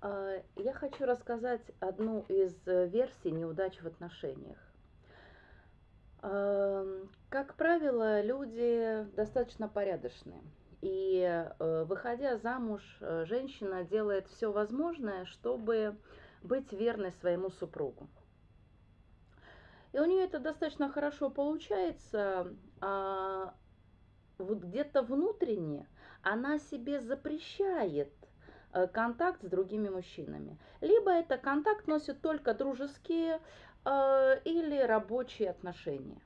А, Я хочу рассказать одну из э, версий неудач в отношениях. Ам, Как правило, люди достаточно порядочные. И э, выходя замуж, э, женщина делает все возможное, чтобы быть верной своему супругу. И у нее это достаточно хорошо получается, а вот где-то внутренне она себе запрещает э, контакт с другими мужчинами. Либо это контакт носит только дружеские э, или рабочие отношения.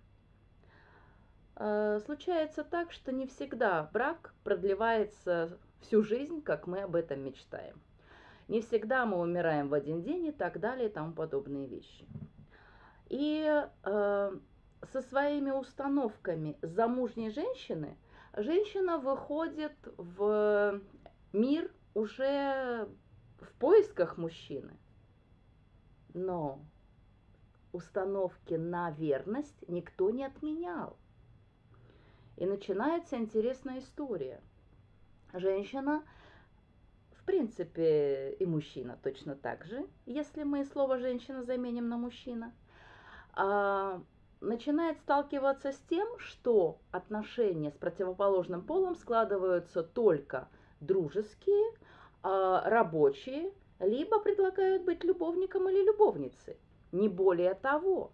Э, случается так, что не всегда брак продлевается всю жизнь, как мы об этом мечтаем. Не всегда мы умираем в один день и так далее и тому подобные вещи. И э, со своими установками замужней женщины женщина выходит в мир уже в поисках мужчины. Но установки на верность никто не отменял. И начинается интересная история. Женщина, в принципе, и мужчина точно так же, если мы слово женщина заменим на мужчина, а, начинает сталкиваться с тем, что отношения с противоположным полом складываются только дружеские, рабочие, либо предлагают быть любовником или любовницей. Не более того.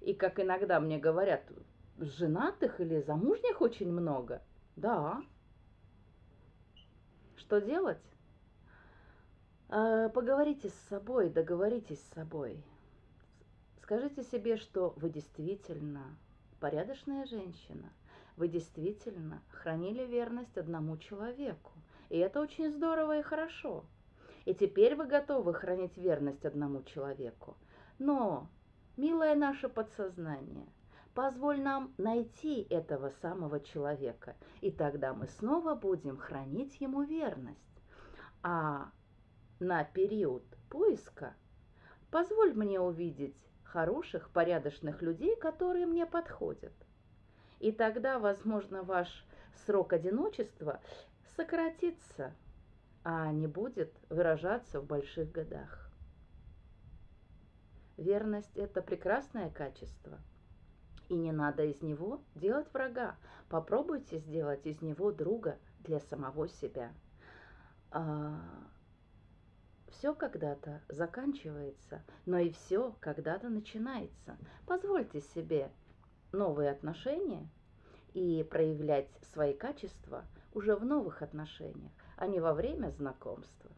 И как иногда мне говорят, женатых или замужних очень много. Да. Что делать? А, поговорите с собой, договоритесь с собой. Скажите себе, что вы действительно порядочная женщина, вы действительно хранили верность одному человеку. И это очень здорово и хорошо. И теперь вы готовы хранить верность одному человеку. Но, милое наше подсознание, позволь нам найти этого самого человека, и тогда мы снова будем хранить ему верность. А на период поиска позволь мне увидеть хороших, порядочных людей, которые мне подходят. И тогда, возможно, ваш срок одиночества сократится, а не будет выражаться в больших годах. Верность – это прекрасное качество. И не надо из него делать врага. Попробуйте сделать из него друга для самого себя. А, все когда-то заканчивается, но и все когда-то начинается. Позвольте себе новые отношения и проявлять свои качества уже в новых отношениях, а не во время знакомства.